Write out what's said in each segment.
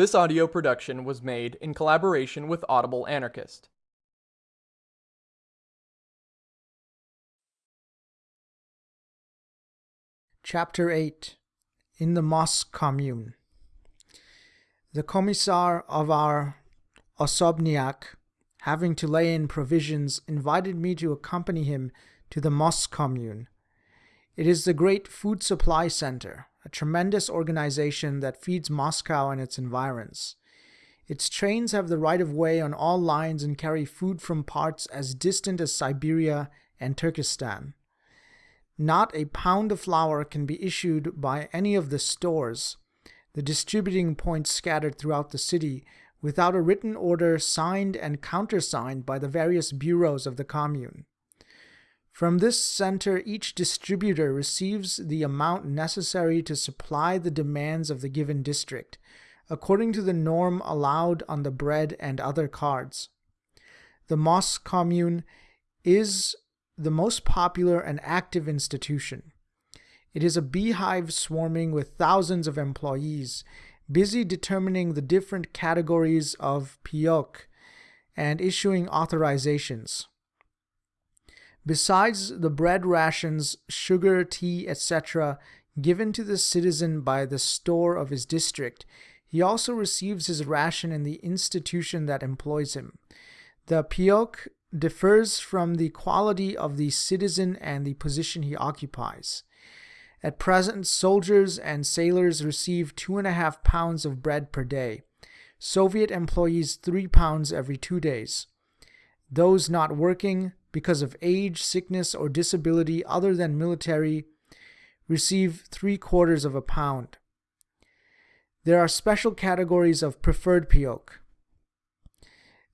This audio production was made in collaboration with Audible Anarchist. Chapter 8 In the Mosque Commune The commissar of our Osobniak, having to lay in provisions, invited me to accompany him to the Mosque Commune. It is the great food supply center, a tremendous organization that feeds Moscow and its environs. Its trains have the right of way on all lines and carry food from parts as distant as Siberia and Turkestan. Not a pound of flour can be issued by any of the stores, the distributing points scattered throughout the city, without a written order signed and countersigned by the various bureaus of the commune. From this center, each distributor receives the amount necessary to supply the demands of the given district, according to the norm allowed on the bread and other cards. The Mosque Commune is the most popular and active institution. It is a beehive swarming with thousands of employees, busy determining the different categories of PIOK and issuing authorizations. Besides the bread rations, sugar, tea, etc., given to the citizen by the store of his district, he also receives his ration in the institution that employs him. The PIOK differs from the quality of the citizen and the position he occupies. At present, soldiers and sailors receive two and a half pounds of bread per day. Soviet employees three pounds every two days. Those not working because of age, sickness, or disability other than military receive three quarters of a pound. There are special categories of preferred PIOK.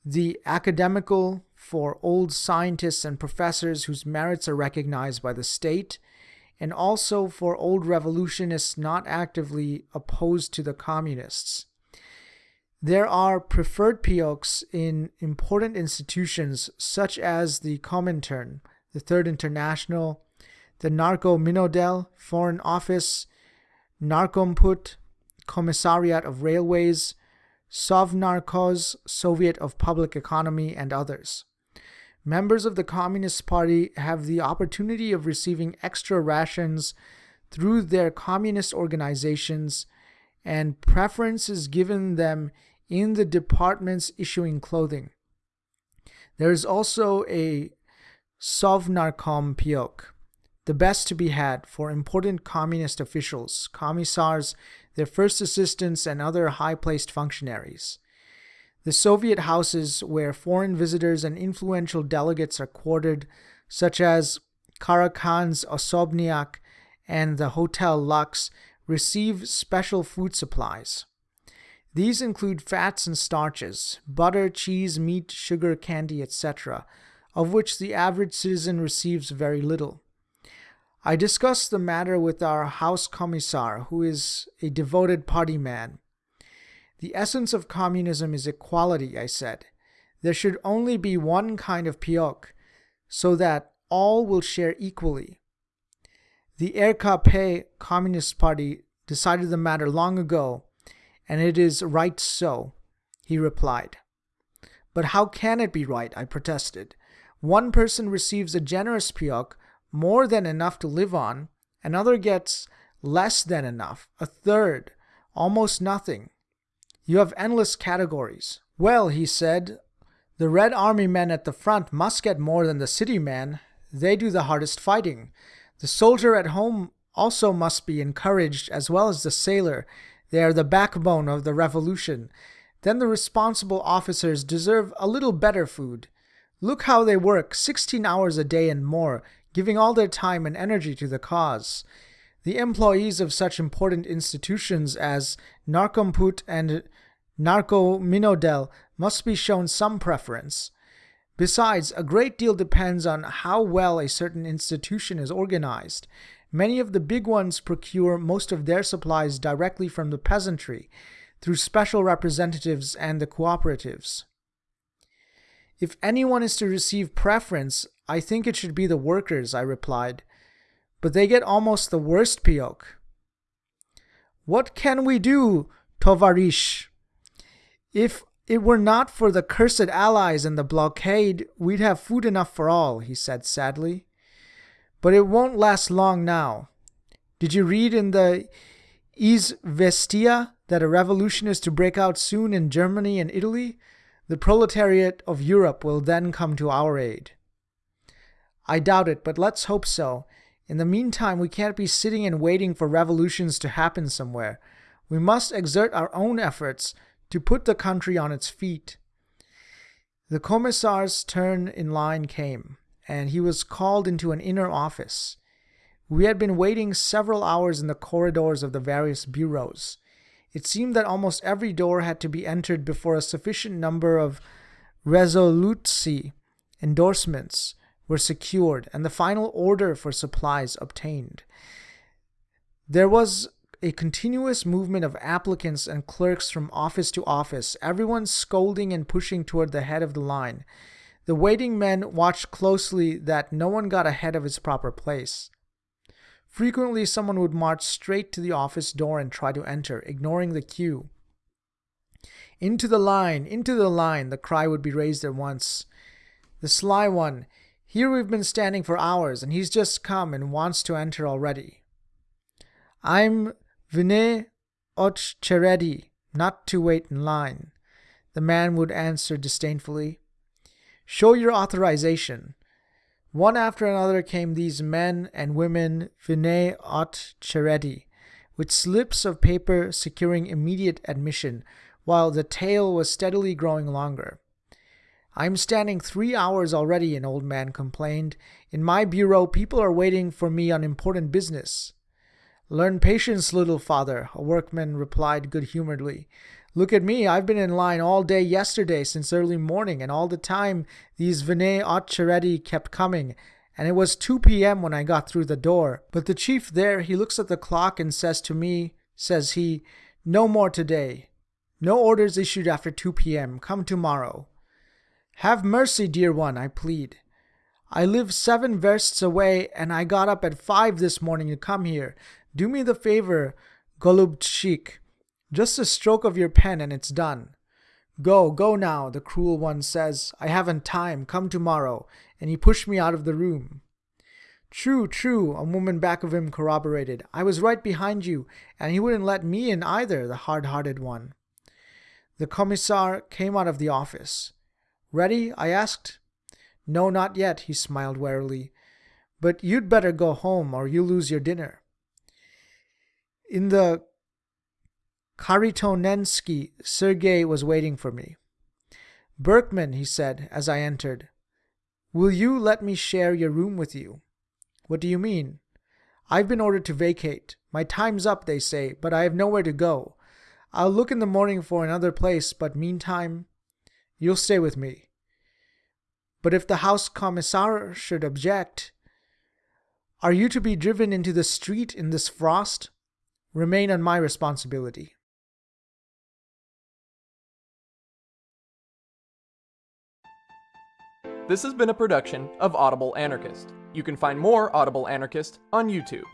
The academical for old scientists and professors whose merits are recognized by the state, and also for old revolutionists not actively opposed to the communists. There are preferred PIOKs in important institutions such as the Comintern, the Third International, the Narko Minodel, Foreign Office, Narkomput, Commissariat of Railways, Sovnarkhoz, Soviet of Public Economy, and others. Members of the Communist Party have the opportunity of receiving extra rations through their communist organizations, and preference is given them in the departments issuing clothing. There is also a Sovnarkom PIOK, the best to be had for important communist officials, commissars, their first assistants, and other high placed functionaries. The Soviet houses where foreign visitors and influential delegates are quartered, such as Karakhan's Osobniak and the Hotel Lux, receive special food supplies. These include fats and starches, butter, cheese, meat, sugar, candy, etc., of which the average citizen receives very little. I discussed the matter with our House Commissar, who is a devoted party man. The essence of communism is equality, I said. There should only be one kind of PIOK, so that all will share equally. The RKP Communist Party decided the matter long ago, and it is right so, he replied. But how can it be right? I protested. One person receives a generous PIOK, more than enough to live on, another gets less than enough, a third, almost nothing. You have endless categories. Well, he said, the Red Army men at the front must get more than the city men. They do the hardest fighting. The soldier at home also must be encouraged, as well as the sailor. They are the backbone of the revolution. Then the responsible officers deserve a little better food. Look how they work, 16 hours a day and more, giving all their time and energy to the cause. The employees of such important institutions as Narkomput and Narcominodel must be shown some preference. Besides, a great deal depends on how well a certain institution is organized. Many of the big ones procure most of their supplies directly from the peasantry, through special representatives and the cooperatives. If anyone is to receive preference, I think it should be the workers, I replied but they get almost the worst PIOK. What can we do, Tovarish? If it were not for the cursed allies and the blockade, we'd have food enough for all, he said sadly. But it won't last long now. Did you read in the Izvestia that a revolution is to break out soon in Germany and Italy? The proletariat of Europe will then come to our aid. I doubt it, but let's hope so. In the meantime, we can't be sitting and waiting for revolutions to happen somewhere. We must exert our own efforts to put the country on its feet. The commissar's turn in line came, and he was called into an inner office. We had been waiting several hours in the corridors of the various bureaus. It seemed that almost every door had to be entered before a sufficient number of resolutsi endorsements were secured and the final order for supplies obtained. There was a continuous movement of applicants and clerks from office to office, everyone scolding and pushing toward the head of the line. The waiting men watched closely that no one got ahead of his proper place. Frequently, someone would march straight to the office door and try to enter, ignoring the queue. Into the line, into the line, the cry would be raised at once. The sly one, here we've been standing for hours, and he's just come and wants to enter already. I'm vne ocheredi, not to wait in line. The man would answer disdainfully. Show your authorization. One after another came these men and women, vne ocheredi, with slips of paper securing immediate admission, while the tail was steadily growing longer. I'm standing three hours already, an old man complained. In my bureau, people are waiting for me on important business. Learn patience, little father, a workman replied good humoredly. Look at me, I've been in line all day yesterday since early morning, and all the time these vne ocheredi kept coming, and it was 2 p.m. when I got through the door. But the chief there, he looks at the clock and says to me, says he, No more today. No orders issued after 2 p.m. Come tomorrow. Have mercy, dear one, I plead. I live seven versts away, and I got up at five this morning to come here. Do me the favor, Golubchik. Just a stroke of your pen and it's done. Go, go now, the cruel one says. I haven't time. Come tomorrow. And he pushed me out of the room. True, true, a woman back of him corroborated. I was right behind you, and he wouldn't let me in either, the hard hearted one. The commissar came out of the office. Ready? I asked. No, not yet, he smiled warily. But you'd better go home or you'll lose your dinner. In the Kharitonensky, Sergei was waiting for me. Berkman, he said as I entered, will you let me share your room with you? What do you mean? I've been ordered to vacate. My time's up, they say, but I have nowhere to go. I'll look in the morning for another place, but meantime, you'll stay with me. But if the house commissar should object, are you to be driven into the street in this frost? Remain on my responsibility. This has been a production of Audible Anarchist. You can find more Audible Anarchist on YouTube.